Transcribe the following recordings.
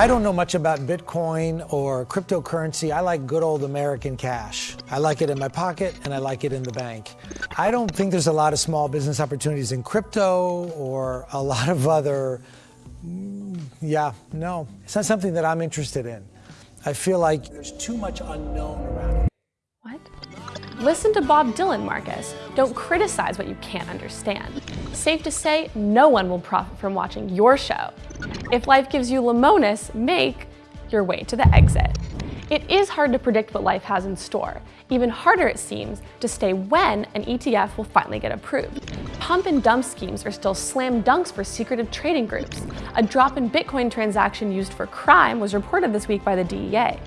I don't know much about Bitcoin or cryptocurrency. I like good old American cash. I like it in my pocket and I like it in the bank. I don't think there's a lot of small business opportunities in crypto or a lot of other, mm, yeah, no. It's not something that I'm interested in. I feel like there's too much unknown around it. Listen to Bob Dylan, Marcus. Don't criticize what you can't understand. Safe to say, no one will profit from watching your show. If life gives you Lemonis, make your way to the exit. It is hard to predict what life has in store. Even harder, it seems, to stay when an ETF will finally get approved. Pump and dump schemes are still slam dunks for secretive trading groups. A drop in Bitcoin transaction used for crime was reported this week by the DEA.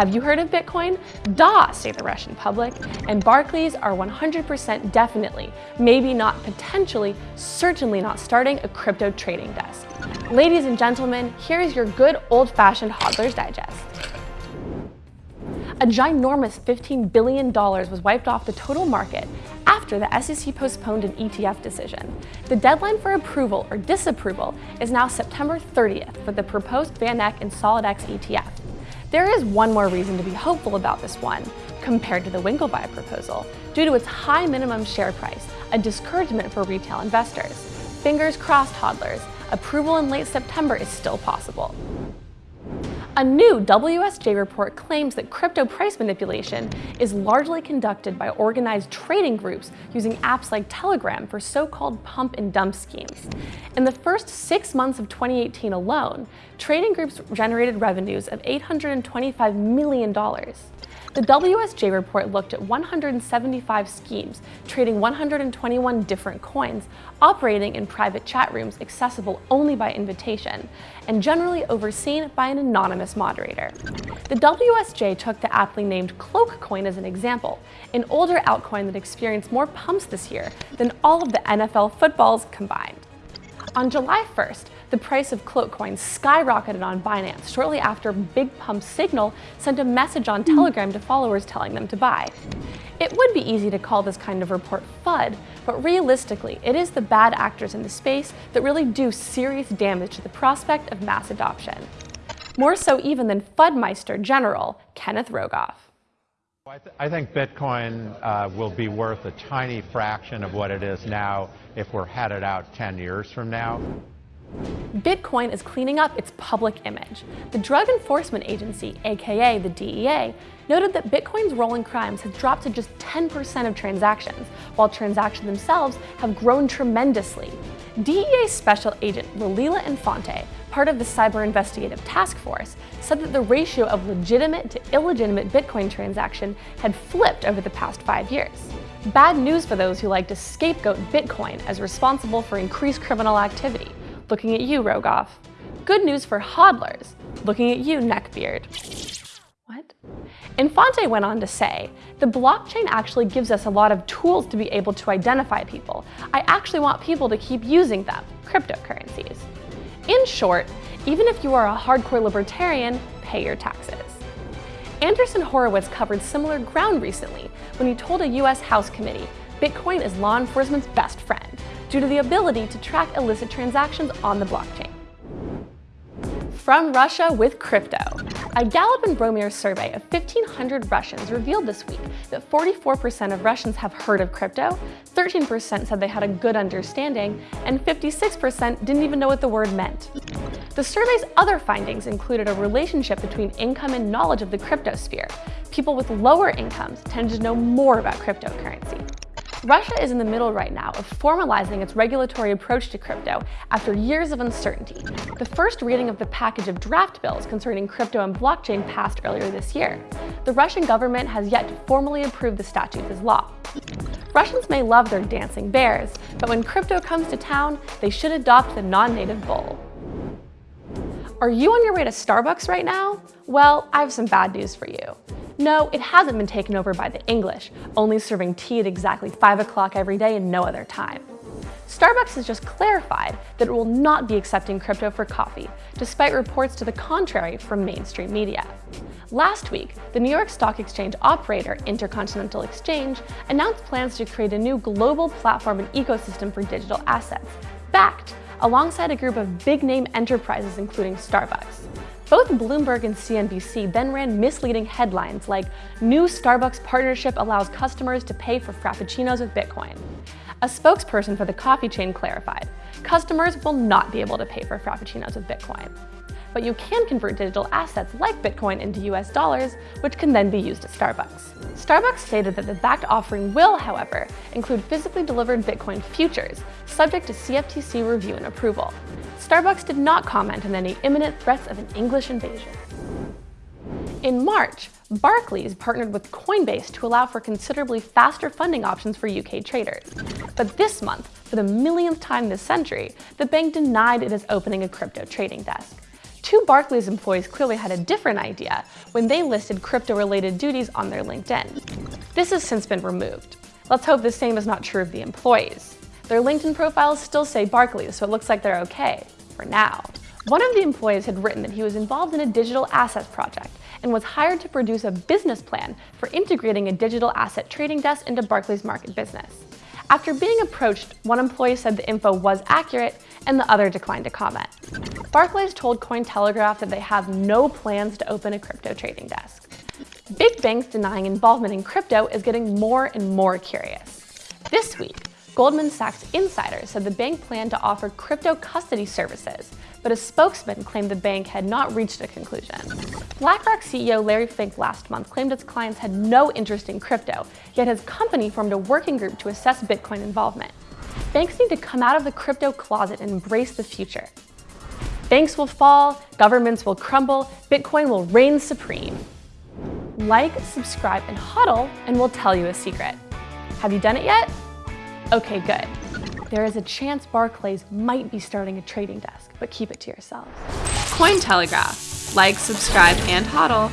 Have you heard of Bitcoin? Da, say the Russian public. And Barclays are 100% definitely, maybe not potentially, certainly not starting a crypto trading desk. Ladies and gentlemen, here is your good old-fashioned Hodler's Digest. A ginormous $15 billion was wiped off the total market after the SEC postponed an ETF decision. The deadline for approval or disapproval is now September 30th for the proposed VanEck and SolidX ETF. There is one more reason to be hopeful about this one, compared to the Winklevi proposal, due to its high minimum share price, a discouragement for retail investors. Fingers crossed, hodlers, approval in late September is still possible. A new WSJ report claims that crypto price manipulation is largely conducted by organized trading groups using apps like Telegram for so-called pump and dump schemes. In the first six months of 2018 alone, trading groups generated revenues of $825 million. The WSJ report looked at 175 schemes, trading 121 different coins, operating in private chat rooms accessible only by invitation, and generally overseen by an anonymous moderator. The WSJ took the aptly named Cloakcoin as an example, an older altcoin that experienced more pumps this year than all of the NFL footballs combined. On July 1st, the price of Cloakcoin skyrocketed on Binance shortly after Big Pump Signal sent a message on hmm. Telegram to followers telling them to buy. It would be easy to call this kind of report FUD, but realistically, it is the bad actors in the space that really do serious damage to the prospect of mass adoption. More so even than FUDmeister General Kenneth Rogoff. I, th I, think Bitcoin uh, will be worth a tiny fraction of what it is now if we're headed out 10 years from now. Bitcoin is cleaning up its public image. The Drug Enforcement Agency, aka the DEA, noted that Bitcoin's role in crimes has dropped to just 10% of transactions, while transactions themselves have grown tremendously. DEA Special Agent Lilita Infante, part of the Cyber Investigative Task Force, said that the ratio of legitimate to illegitimate Bitcoin transaction had flipped over the past five years. Bad news for those who like to scapegoat Bitcoin as responsible for increased criminal activity. Looking at you, Rogoff. Good news for hodlers. Looking at you, Neckbeard. What? Infante went on to say, the blockchain actually gives us a lot of tools to be able to identify people. I actually want people to keep using them, cryptocurrencies. In short, even if you are a hardcore libertarian, pay your taxes. Andreessen Horowitz covered similar ground recently when he told a US House committee, Bitcoin is law enforcement's best friend due to the ability to track illicit transactions on the blockchain. From Russia with crypto. A Gallup and Bromir survey of 1,500 Russians revealed this week that 44% of Russians have heard of crypto, 13% said they had a good understanding, and 56% didn't even know what the word meant. The survey's other findings included a relationship between income and knowledge of the crypto sphere. People with lower incomes tended to know more about cryptocurrency. Russia is in the middle right now of formalizing its regulatory approach to crypto after years of uncertainty. The first reading of the package of draft bills concerning crypto and blockchain passed earlier this year. The Russian government has yet to formally approve the statutes as law. Russians may love their dancing bears, but when crypto comes to town, they should adopt the non-native bull. Are you on your way to Starbucks right now? Well, I have some bad news for you. No, it hasn't been taken over by the English, only serving tea at exactly 5 o'clock every day and no other time. Starbucks has just clarified that it will not be accepting crypto for coffee, despite reports to the contrary from mainstream media. Last week, the New York Stock Exchange operator Intercontinental Exchange announced plans to create a new global platform and ecosystem for digital assets, Bakkt alongside a group of big-name enterprises including Starbucks. Both Bloomberg and CNBC then ran misleading headlines like, New Starbucks partnership allows customers to pay for Frappuccinos with Bitcoin. A spokesperson for the coffee chain clarified, customers will not be able to pay for Frappuccinos with Bitcoin. But you can convert digital assets like Bitcoin into US dollars, which can then be used at Starbucks. Starbucks stated that the Bakkt offering will, however, include physically delivered Bitcoin futures, subject to CFTC review and approval. Starbucks did not comment on any imminent threats of an English invasion. In March, Barclays partnered with Coinbase to allow for considerably faster funding options for UK traders. But this month, for the millionth time this century, the bank denied it is opening a crypto trading desk. Two Barclays employees clearly had a different idea when they listed crypto-related duties on their LinkedIn. This has since been removed. Let's hope the same is not true of the employees. Their LinkedIn profiles still say Barclays, so it looks like they're okay, for now. One of the employees had written that he was involved in a digital assets project and was hired to produce a business plan for integrating a digital asset trading desk into Barclays market business. After being approached, one employee said the info was accurate and the other declined to comment. Barclays told Cointelegraph that they have no plans to open a crypto trading desk. Big banks denying involvement in crypto is getting more and more curious. This week, Goldman Sachs insider said the bank planned to offer crypto custody services, but a spokesman claimed the bank had not reached a conclusion. BlackRock CEO Larry Fink last month claimed its clients had no interest in crypto, yet his company formed a working group to assess Bitcoin involvement. Banks need to come out of the crypto closet and embrace the future. Banks will fall, governments will crumble, Bitcoin will reign supreme. Like, subscribe, and hodl, and we'll tell you a secret. Have you done it yet? Okay, good. There is a chance Barclays might be starting a trading desk, but keep it to yourselves. Cointelegraph. Like, subscribe, and hodl